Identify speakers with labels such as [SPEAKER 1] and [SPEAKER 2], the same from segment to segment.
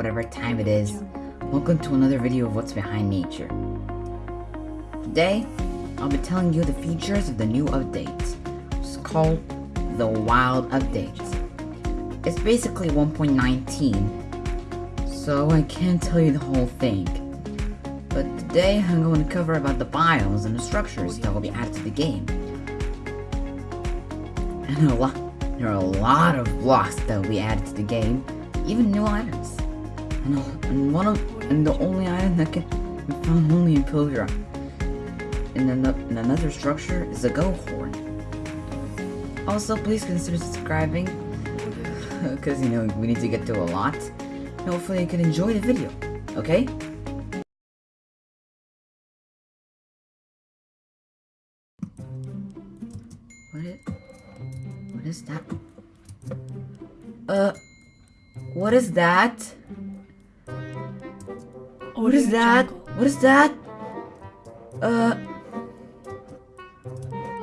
[SPEAKER 1] whatever time it mm, is. Welcome to another video of what's behind nature. Today, I'll be telling you the features of the new update. It's called the Wild Update. It's basically 1.19, so I can't tell you the whole thing. But today, I'm going to cover about the biomes and the structures that will be added to the game. And a lot, there are a lot of blocks that will be added to the game, even new items. And, and one of and the only item that can be found only in Pilgrim. And, an and another structure is a go horn. Also, please consider subscribing, because you know we need to get to a lot. And hopefully, you can enjoy the video. Okay? What is? What is that? Uh, what is that? What is that? What is that? Uh,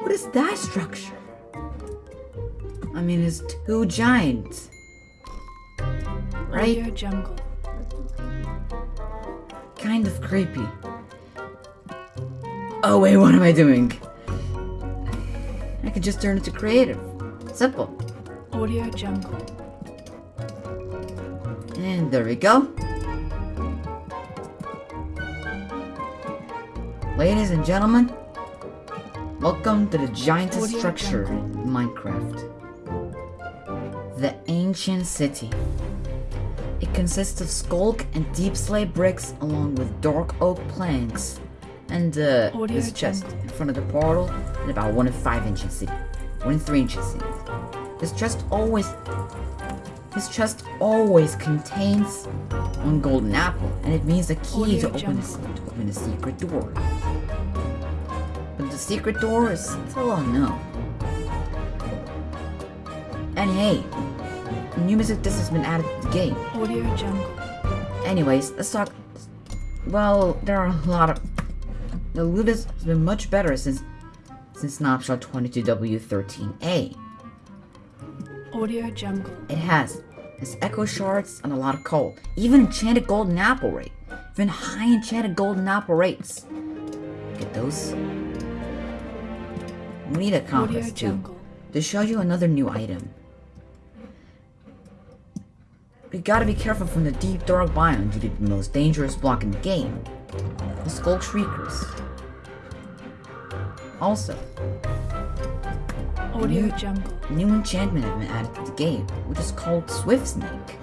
[SPEAKER 1] what is that structure? I mean, it's two giants. Right?
[SPEAKER 2] Audio Jungle.
[SPEAKER 1] Kind of creepy. Oh wait, what am I doing? I could just turn it to creative. Simple.
[SPEAKER 2] Audio Jungle.
[SPEAKER 1] And there we go. Ladies and gentlemen, welcome to the giantest structure in Minecraft. The Ancient City. It consists of sculk and deepslate bricks along with dark oak planks and uh, this chest in front of the portal and about one and five inches city. One and three inches city. This chest always this chest always contains one golden apple, and it means a key
[SPEAKER 2] Audio
[SPEAKER 1] to open, to open a secret door. The secret door is still unknown. And hey, new music disc has been added to the game.
[SPEAKER 2] Audio Jungle.
[SPEAKER 1] Anyways, let's talk. Well, there are a lot of. The loot has been much better since since Snapshot 22W13A.
[SPEAKER 2] Audio Jungle.
[SPEAKER 1] It has. It's echo shards and a lot of coal. Even enchanted golden apple rate. Even high enchanted golden apple rates. Get those. We need a compass too. To show you another new item. We gotta be careful from the deep dark biome due to the most dangerous block in the game. The Sculk Shriekers. Also,
[SPEAKER 2] Audio
[SPEAKER 1] New-
[SPEAKER 2] Jungle.
[SPEAKER 1] new enchantment has been added to the game, which is called Swift Sneak.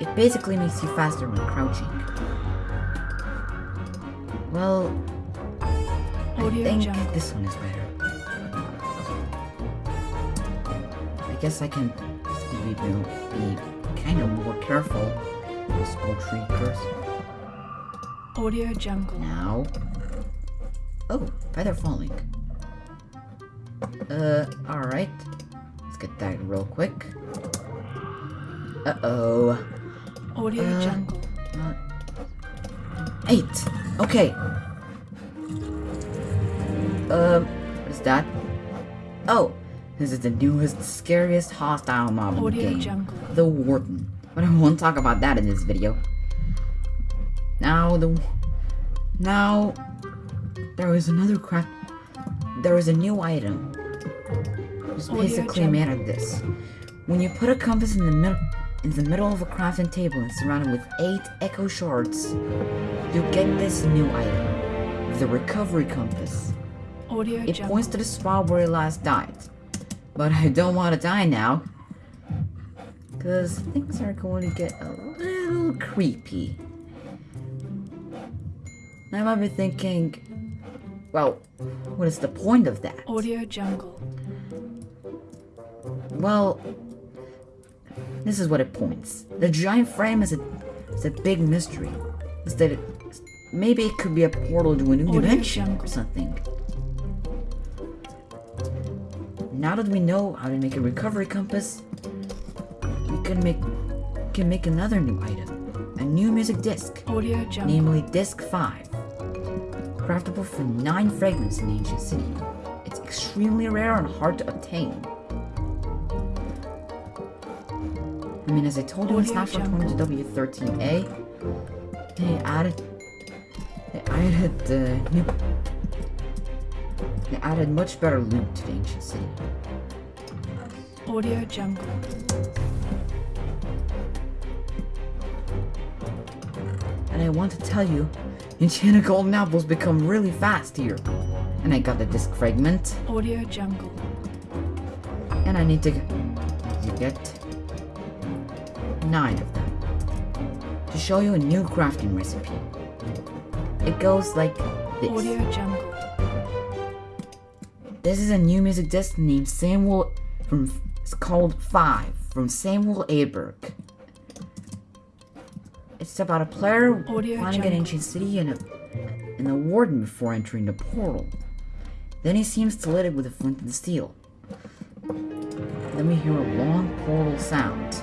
[SPEAKER 1] It basically makes you faster when crouching. Well, I think
[SPEAKER 2] Jungle.
[SPEAKER 1] this one is better. Guess I can be, be kind of more careful with Sculk Shriekers.
[SPEAKER 2] Audio Jungle.
[SPEAKER 1] Now. Oh, feather falling. Uh, alright. Let's get that real quick. Uh oh.
[SPEAKER 2] Audio
[SPEAKER 1] Uh,
[SPEAKER 2] Jungle.
[SPEAKER 1] Eight! Okay. Um, what is that? Oh, this is the newest, scariest hostile mob in the game.
[SPEAKER 2] Jungle.
[SPEAKER 1] The Warden. But I won't talk about that in this video. Now the now there is another craft. There is a new item. It's basically made of this. When you put a compass in the middle in the middle of a crafting table and surrounded with eight echo shards, you get this new item, the recovery compass.
[SPEAKER 2] Audio
[SPEAKER 1] It points to the spot where you last died. But I don't want to die now. Because things are going to get a little creepy. I might be thinking, well, what is the point of that?
[SPEAKER 2] Audio Jungle.
[SPEAKER 1] Well, this is what it points. The giant frame is a, is a big mystery. Is that maybe it could be a portal to a new
[SPEAKER 2] Audio
[SPEAKER 1] dimension
[SPEAKER 2] jungle.
[SPEAKER 1] or something. Now that we know how to make a recovery compass, we can make can make another new item, a new music disc,
[SPEAKER 2] Audio Jungle.
[SPEAKER 1] namely Disc 5. Craftable from 9 fragments in Ancient City. It's extremely rare and hard to obtain. I mean, as I told you
[SPEAKER 2] Audio
[SPEAKER 1] Snapshot
[SPEAKER 2] Jungle.
[SPEAKER 1] 22W13A, they added, they added the new, they added much better loot to the ancient city.
[SPEAKER 2] Audio Jungle.
[SPEAKER 1] And I want to tell you, enchanted golden apples become really fast here. And I got the disc fragment,
[SPEAKER 2] Audio Jungle.
[SPEAKER 1] and I need to, to get nine of them to show you a new crafting recipe. It goes like this.
[SPEAKER 2] Audio Jungle.
[SPEAKER 1] This is a new music disc named Samuel from it's called Five from Samuel Aberg. It's about a player
[SPEAKER 2] Audio
[SPEAKER 1] finding an ancient city and a and a warden before entering the portal. Then he seems to lit it with a flint and steel. Then we hear a long portal sound.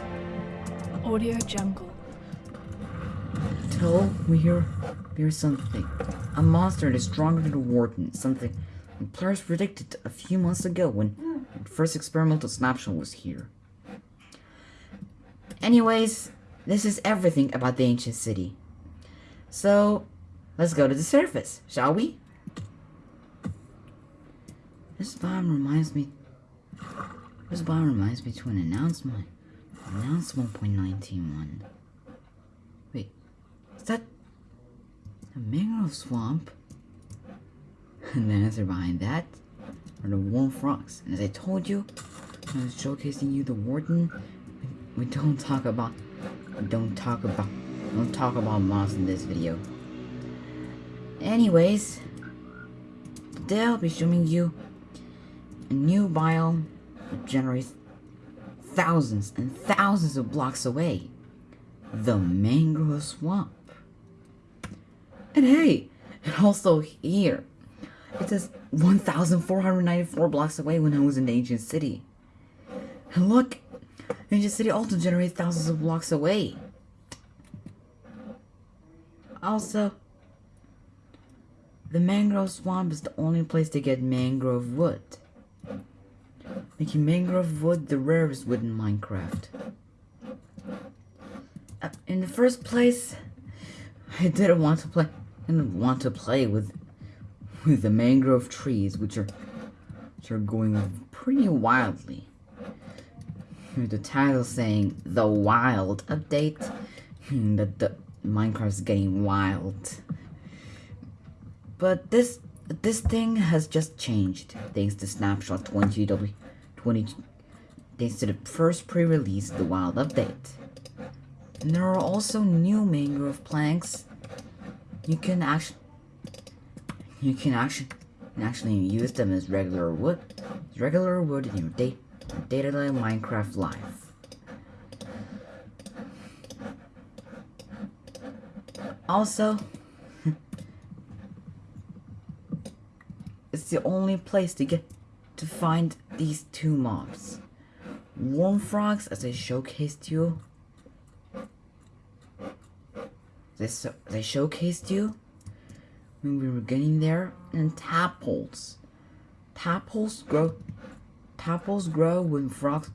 [SPEAKER 2] Audio Jungle.
[SPEAKER 1] Till we hear hear something. A monster that is stronger than the warden. Something players predicted a few months ago when the first experimental snapshot was here. Anyways, this is everything about the ancient city. So, let's go to the surface, shall we? This biome reminds me. This biome reminds me to an announcement. Announcement 1.19.1. Wait, is that a mangrove swamp? And the answer behind that are the warm frogs. And as I told you, I was showcasing you the warden. We don't talk about, don't talk about, don't talk about moss in this video. Anyways, today I'll be showing you a new biome that generates thousands and thousands of blocks away. The mangrove swamp. And hey, and also here, it says 1,494 blocks away when I was in ancient city. And look, ancient city also generates thousands of blocks away. Also, the mangrove swamp is the only place to get mangrove wood. Making mangrove wood the rarest wood in Minecraft. Uh, in the first place, I didn't want to play. I didn't want to play with with the mangrove trees, which are which are going pretty wildly. With the title saying the wild update, hmm, that the Minecraft's getting wild. But this this thing has just changed thanks to Snapshot 20W 20 thanks to the first pre-release the wild update. And there are also new mangrove planks. You can actually you can actually actually use them as regular wood, as regular wood in your day day-to-day Minecraft life. Also, it's the only place to get to find these two mobs. Worm frogs, as I showcased you. They, so they showcased you when we were getting there, and tadpoles. Tadpoles grow. Tadpoles grow when frogs,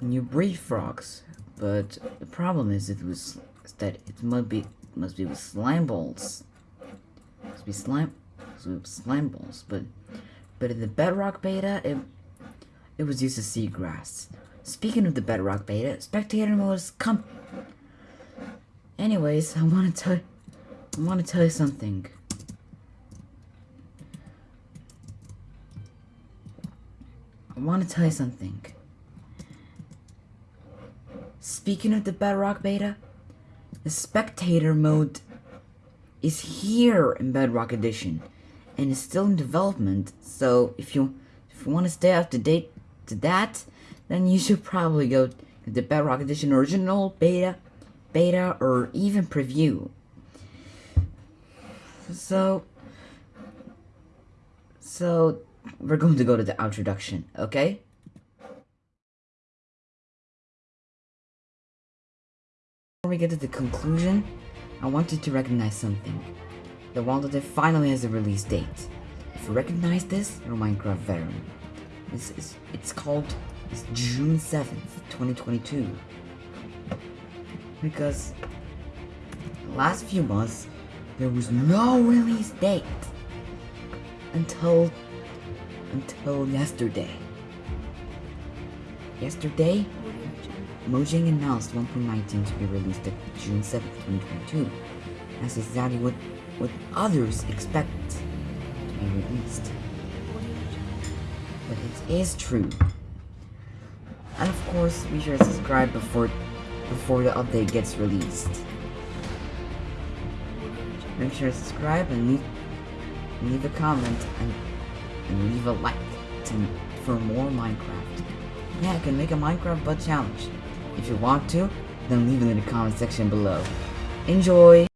[SPEAKER 1] when you breed frogs. But the problem is, it was that it must be must be with slime balls. Must be slime, with slime balls. But but in the Bedrock beta, it it was used as seagrass. Speaking of the Bedrock beta, spectator mode is come. Anyways, I want to tell I want to tell you something. I want to tell you something. Speaking of the Bedrock beta, the spectator mode is here in Bedrock Edition and is still in development. So if you if you want to stay up to date to that, then you should probably go to the Bedrock Edition original beta, beta, or even preview. So so we're going to go to the introduction, okay? Before we get to the conclusion, I want you to recognize something. The Wild Update finally has a release date. If you recognize this, you're a Minecraft veteran. This is it's called it's June 7th, 2022. because the last few months there was no release date until until yesterday. Yesterday, Mojang announced 1.19 to be released at June 7th, 2022. That's exactly what what others expect to be released. But it is true. And of course, be sure to subscribe before before the update gets released. Make sure to subscribe and leave leave a comment and, and leave a like to, for more Minecraft. Yeah, I can make a Minecraft Bud challenge. If you want to, then leave it in the comment section below. Enjoy!